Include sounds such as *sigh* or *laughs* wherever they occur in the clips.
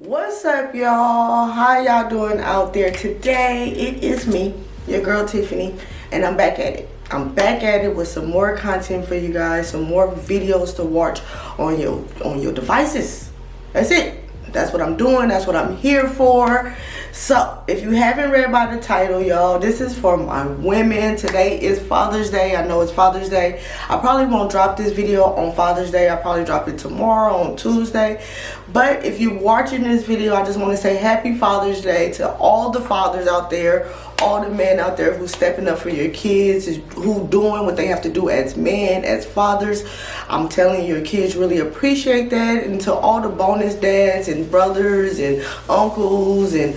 What's up, y'all? How y'all doing out there today? It is me, your girl Tiffany, and I'm back at it. I'm back at it with some more content for you guys, some more videos to watch on your on your devices. That's it. That's what I'm doing. That's what I'm here for. So, if you haven't read by the title, y'all, this is for my women. Today is Father's Day. I know it's Father's Day. I probably won't drop this video on Father's Day. I'll probably drop it tomorrow on Tuesday. But if you're watching this video, I just want to say happy Father's Day to all the fathers out there, all the men out there who's stepping up for your kids, who doing what they have to do as men, as fathers. I'm telling you, your kids really appreciate that. And to all the bonus dads and brothers and uncles and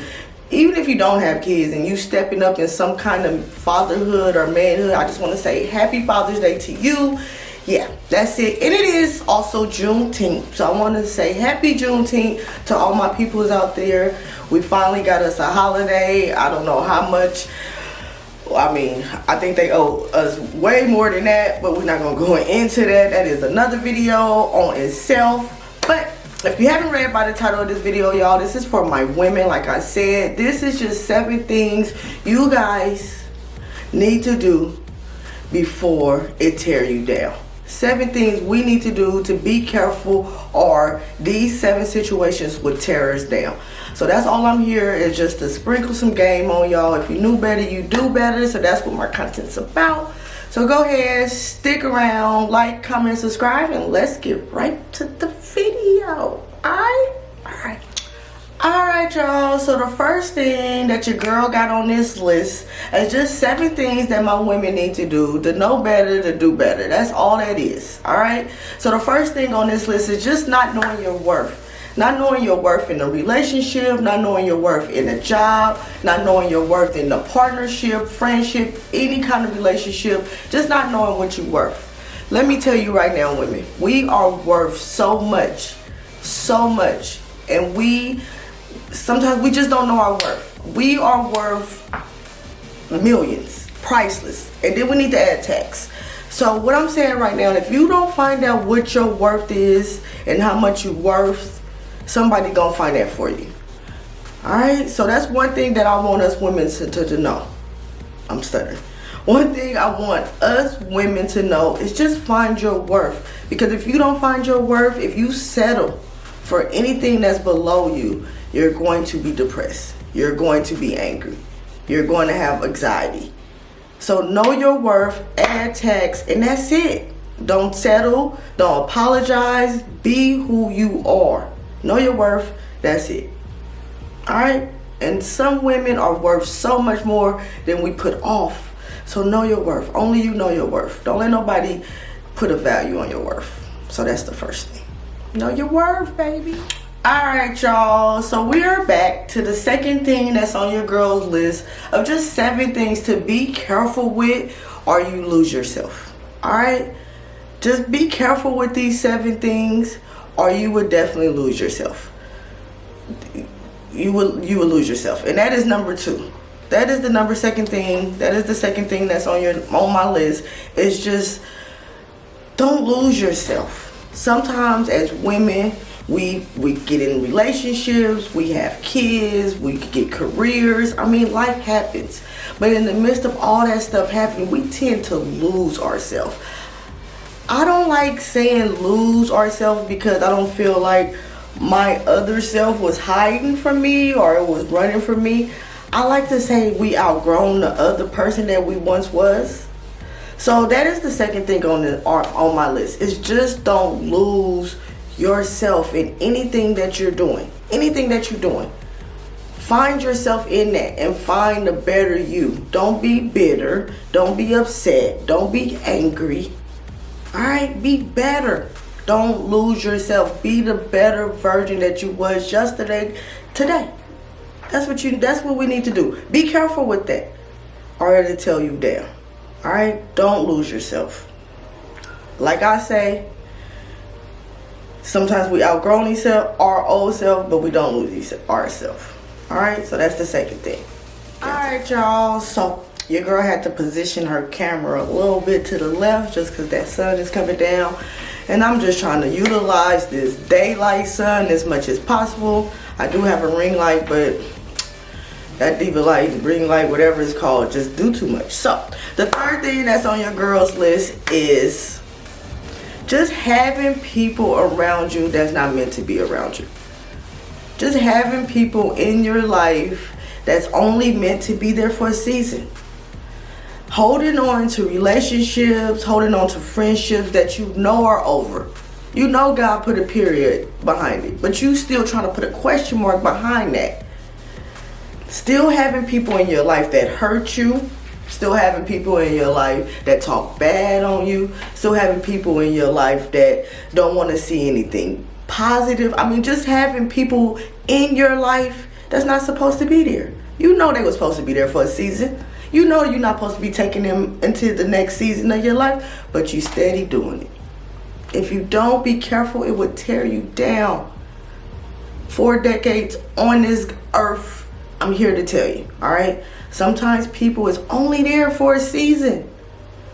even if you don't have kids and you stepping up in some kind of fatherhood or manhood, I just want to say happy Father's Day to you. Yeah, that's it. And it is also Juneteenth. So I want to say happy Juneteenth to all my peoples out there. We finally got us a holiday. I don't know how much. I mean, I think they owe us way more than that, but we're not going to go into that. That is another video on itself. But if you haven't read by the title of this video y'all this is for my women like i said this is just seven things you guys need to do before it tear you down seven things we need to do to be careful or these seven situations tear us down so that's all i'm here is just to sprinkle some game on y'all if you knew better you do better so that's what my content's about so go ahead, stick around, like, comment, subscribe, and let's get right to the video. Alright. Alright, y'all. So the first thing that your girl got on this list is just seven things that my women need to do to know better, to do better. That's all that is. Alright? So the first thing on this list is just not knowing your worth. Not knowing your worth in a relationship, not knowing your worth in a job, not knowing your worth in a partnership, friendship, any kind of relationship, just not knowing what you're worth. Let me tell you right now, women, we are worth so much, so much. And we, sometimes we just don't know our worth. We are worth millions, priceless. And then we need to add tax. So what I'm saying right now, if you don't find out what your worth is and how much you're worth, somebody gonna find that for you all right so that's one thing that i want us women to, to, to know i'm stuttering one thing i want us women to know is just find your worth because if you don't find your worth if you settle for anything that's below you you're going to be depressed you're going to be angry you're going to have anxiety so know your worth add tax and that's it don't settle don't apologize be who you are Know your worth. That's it. All right? And some women are worth so much more than we put off. So know your worth. Only you know your worth. Don't let nobody put a value on your worth. So that's the first thing. Know your worth, baby. Alright y'all, so we are back to the second thing that's on your girl's list of just seven things to be careful with or you lose yourself. Alright? Just be careful with these seven things or you would definitely lose yourself. You will you will lose yourself. And that is number two. That is the number second thing. That is the second thing that's on your on my list. Is just don't lose yourself. Sometimes as women, we we get in relationships, we have kids, we get careers. I mean, life happens. But in the midst of all that stuff happening, we tend to lose ourselves. I don't like saying lose ourselves because I don't feel like my other self was hiding from me or it was running from me. I like to say we outgrown the other person that we once was. So that is the second thing on the on my list. Is just don't lose yourself in anything that you're doing. Anything that you're doing. Find yourself in that and find a better you. Don't be bitter. Don't be upset. Don't be angry all right be better don't lose yourself be the better version that you was yesterday today that's what you that's what we need to do be careful with that or to tell you down all right don't lose yourself like i say sometimes we outgrown ourselves our old self but we don't lose ourselves all right so that's the second thing. All right y'all. So your girl had to position her camera a little bit to the left just because that sun is coming down. And I'm just trying to utilize this daylight sun as much as possible. I do have a ring light, but that diva light, ring light, whatever it's called, just do too much. So the third thing that's on your girls list is just having people around you that's not meant to be around you. Just having people in your life that's only meant to be there for a season. Holding on to relationships, holding on to friendships that you know are over. You know God put a period behind it, but you still trying to put a question mark behind that. Still having people in your life that hurt you, still having people in your life that talk bad on you, still having people in your life that don't want to see anything positive. I mean, just having people in your life that's not supposed to be there. You know they were supposed to be there for a season. You know you're not supposed to be taking them into the next season of your life, but you steady doing it. If you don't be careful, it would tear you down. Four decades on this earth, I'm here to tell you, all right? Sometimes people is only there for a season.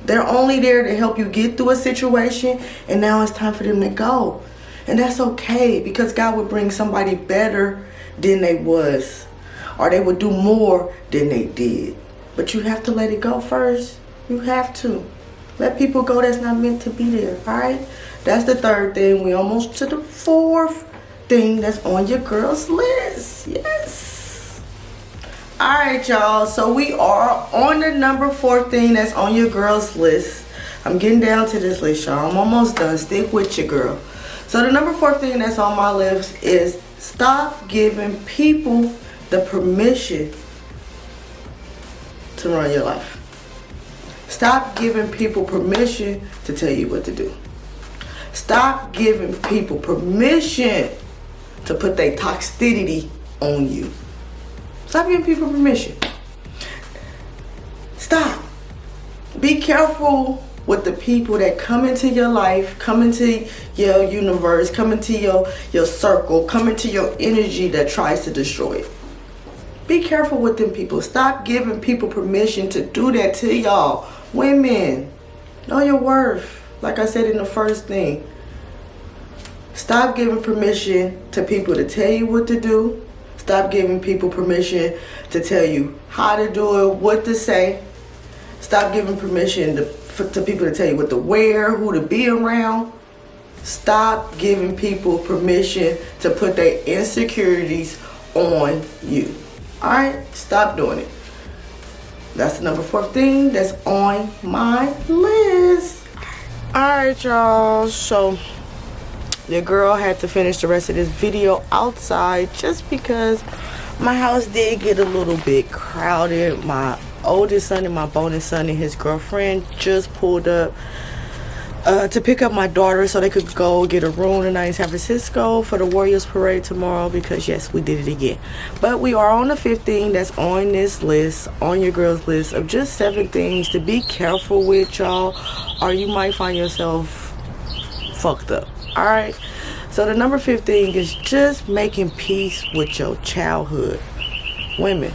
They're only there to help you get through a situation, and now it's time for them to go. And that's okay because God would bring somebody better than they was, or they would do more than they did. But you have to let it go first. You have to. Let people go that's not meant to be there, all right? That's the third thing. We almost to the fourth thing that's on your girl's list. Yes. All right, y'all. So we are on the number four thing that's on your girl's list. I'm getting down to this list, y'all. I'm almost done. Stick with your girl. So the number four thing that's on my list is stop giving people the permission to run your life. Stop giving people permission to tell you what to do. Stop giving people permission to put their toxicity on you. Stop giving people permission. Stop. Be careful with the people that come into your life, come into your universe, come into your, your circle, come into your energy that tries to destroy it. Be careful with them people. Stop giving people permission to do that to y'all. Women, know your worth. Like I said in the first thing, stop giving permission to people to tell you what to do. Stop giving people permission to tell you how to do it, what to say. Stop giving permission to, for, to people to tell you what to wear, who to be around. Stop giving people permission to put their insecurities on you. Alright? Stop doing it. That's the number four thing that's on my list. Alright, y'all. So, your girl had to finish the rest of this video outside just because my house did get a little bit crowded. My oldest son and my bonus son and his girlfriend just pulled up uh, to pick up my daughter so they could go get a room tonight in San Francisco for the Warriors parade tomorrow because yes we did it again but we are on the 15 that's on this list on your girls list of just seven things to be careful with y'all or you might find yourself fucked up all right so the number 15 is just making peace with your childhood women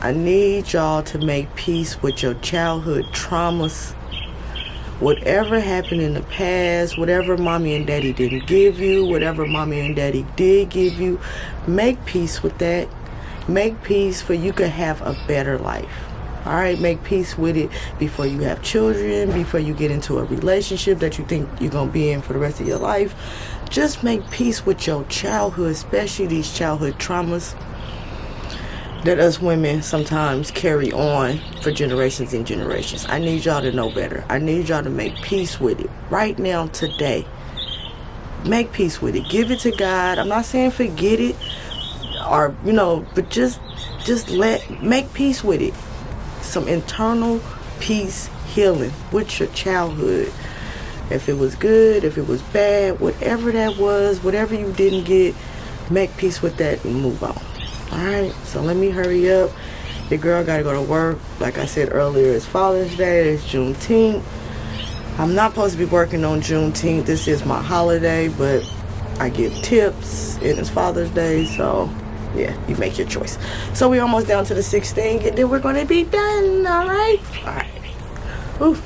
I need y'all to make peace with your childhood traumas whatever happened in the past, whatever mommy and daddy didn't give you, whatever mommy and daddy did give you, make peace with that. Make peace for you can have a better life. All right, make peace with it before you have children, before you get into a relationship that you think you're going to be in for the rest of your life. Just make peace with your childhood, especially these childhood traumas that us women sometimes carry on for generations and generations. I need y'all to know better. I need y'all to make peace with it right now, today. Make peace with it. Give it to God. I'm not saying forget it or, you know, but just just let make peace with it. Some internal peace healing with your childhood. If it was good, if it was bad, whatever that was, whatever you didn't get, make peace with that and move on. Alright, so let me hurry up. Your girl gotta go to work. Like I said earlier, it's Father's Day, it's Juneteenth. I'm not supposed to be working on Juneteenth. This is my holiday, but I give tips and it's Father's Day, so yeah, you make your choice. So we're almost down to the sixth thing, and then we're gonna be done, alright? Alright. Ooh.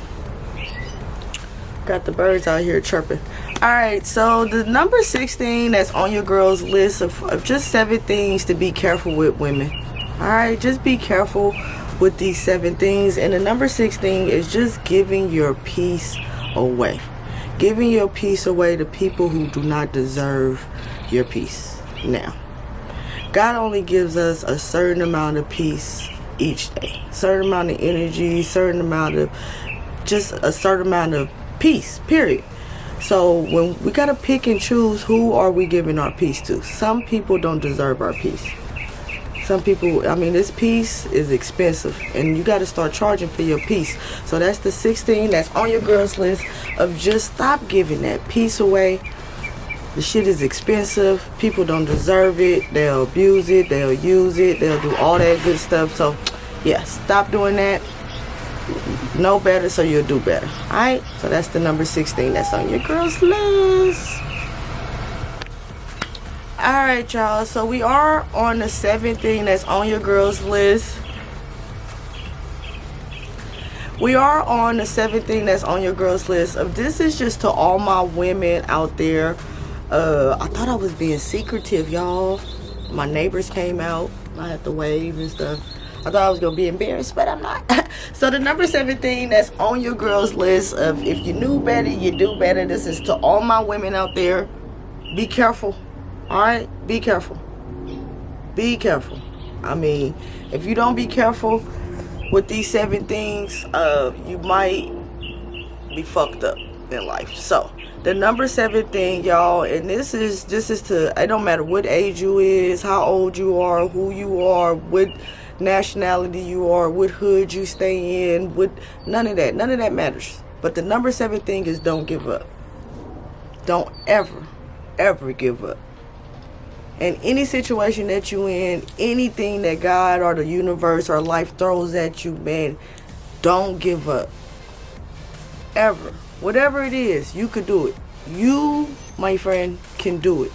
Got the birds out here chirping. Alright, so the number 16 that's on your girl's list of, of just seven things to be careful with women. Alright, just be careful with these seven things. And the number 16 is just giving your peace away. Giving your peace away to people who do not deserve your peace. Now, God only gives us a certain amount of peace each day. Certain amount of energy, certain amount of just a certain amount of peace, period. So when we got to pick and choose who are we giving our peace to. Some people don't deserve our peace. Some people, I mean, this peace is expensive and you got to start charging for your peace. So that's the 16 that's on your girls list of just stop giving that peace away. The shit is expensive. People don't deserve it. They'll abuse it. They'll use it. They'll do all that good stuff. So yeah, stop doing that know better so you'll do better all right so that's the number 16 that's on your girls list all right y'all so we are on the seventh thing that's on your girls list we are on the seventh thing that's on your girls list of this is just to all my women out there uh i thought i was being secretive y'all my neighbors came out i had to wave and stuff I thought I was gonna be embarrassed, but I'm not. *laughs* so the number seven thing that's on your girls list of if you knew better, you do better. This is to all my women out there. Be careful. Alright? Be careful. Be careful. I mean, if you don't be careful with these seven things, uh, you might be fucked up in life. So the number seven thing y'all and this is this is to it don't matter what age you is how old you are who you are what nationality you are, what hood you stay in, what none of that. None of that matters. But the number seven thing is don't give up. Don't ever, ever give up. In any situation that you in, anything that God or the universe or life throws at you, man, don't give up. Ever. Whatever it is, you could do it. You, my friend, can do it.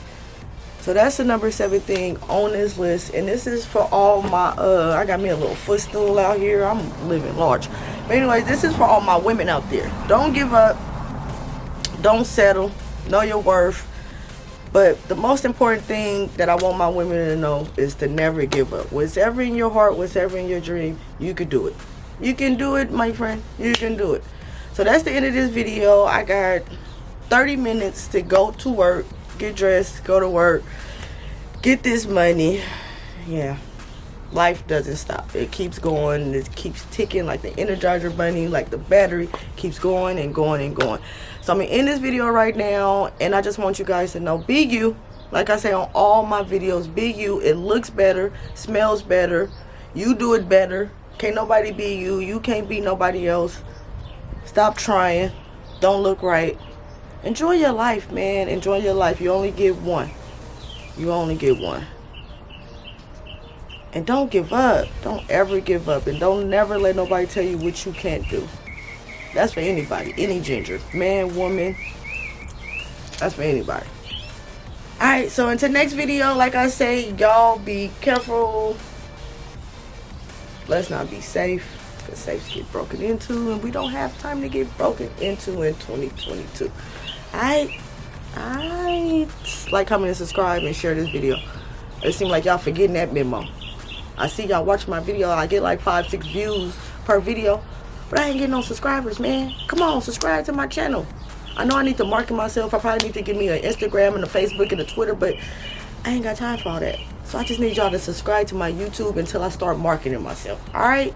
So that's the number seven thing on this list. And this is for all my, uh, I got me a little footstool out here. I'm living large. But anyway, this is for all my women out there. Don't give up. Don't settle. Know your worth. But the most important thing that I want my women to know is to never give up. Whatever in your heart, whatever in your dream, you can do it. You can do it, my friend. You can do it. So that's the end of this video. I got 30 minutes to go to work get dressed, go to work, get this money. Yeah, life doesn't stop. It keeps going. It keeps ticking like the Energizer Bunny, like the battery keeps going and going and going. So I'm gonna end this video right now, and I just want you guys to know, be you. Like I say on all my videos, be you. It looks better, smells better. You do it better. Can't nobody be you. You can't be nobody else. Stop trying. Don't look right. Enjoy your life man. Enjoy your life. You only get one. You only get one. And don't give up. Don't ever give up. And don't never let nobody tell you what you can't do. That's for anybody. Any gender. Man woman. That's for anybody. All right so until next video like i say y'all be careful. Let's not be safe because safes get broken into and we don't have time to get broken into in 2022 I, I like, comment, and subscribe, and share this video. It seems like y'all forgetting that memo. I see y'all watch my video. I get like five, six views per video. But I ain't getting no subscribers, man. Come on, subscribe to my channel. I know I need to market myself. I probably need to give me an Instagram and a Facebook and a Twitter, but I ain't got time for all that. So I just need y'all to subscribe to my YouTube until I start marketing myself. All right?